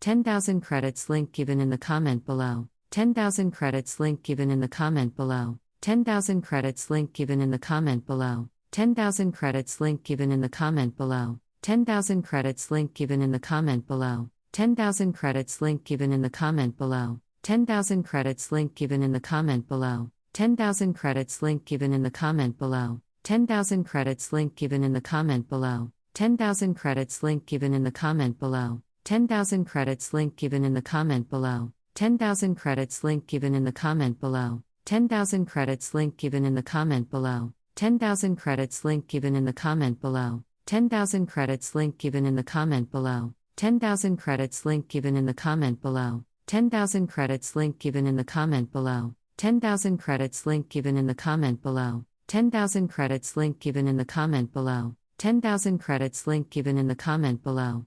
10,000 credits link given in the comment below. 10,000 credits link given in the comment below. 10,000 credits link given in the comment below. 10,000 credits link given in the comment below. 10,000 credits link given in the comment below. 10,000 credits link given in the comment below. 10,000 credits link given in the comment below. 10,000 credits link given in the comment below. 10,000 credits link given in the comment below. 10,000 credits link given in the comment below. 10,000 credits link given in the comment below. 10,000 credits link given in the comment below. 10,000 credits link given in the comment below. 10,000 credits link given in the comment below. 10,000 credits link given in the comment below. 10,000 credits link given in the comment below. 10,000 credits link given in the comment below. 10,000 credits link given in the comment below. 10,000 credits link given in the comment below. 10,000 credits link given in the comment below.